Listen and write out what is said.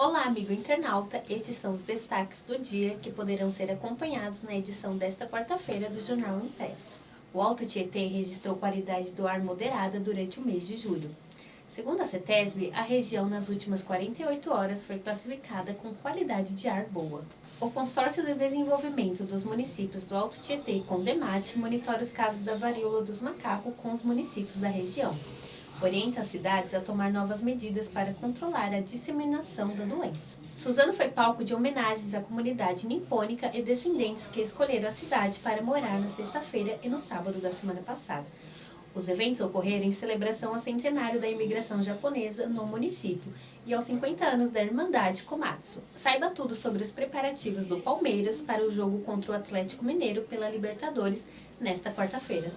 Olá, amigo internauta! Estes são os destaques do dia que poderão ser acompanhados na edição desta quarta-feira do Jornal Impresso. O Alto Tietê registrou qualidade do ar moderada durante o mês de julho. Segundo a CETESB, a região nas últimas 48 horas foi classificada com qualidade de ar boa. O Consórcio de Desenvolvimento dos Municípios do Alto Tietê e Condemate monitora os casos da varíola dos macacos com os municípios da região orienta as cidades a tomar novas medidas para controlar a disseminação da doença. Suzano foi palco de homenagens à comunidade nipônica e descendentes que escolheram a cidade para morar na sexta-feira e no sábado da semana passada. Os eventos ocorreram em celebração ao centenário da imigração japonesa no município e aos 50 anos da Irmandade Komatsu. Saiba tudo sobre os preparativos do Palmeiras para o jogo contra o Atlético Mineiro pela Libertadores nesta quarta-feira.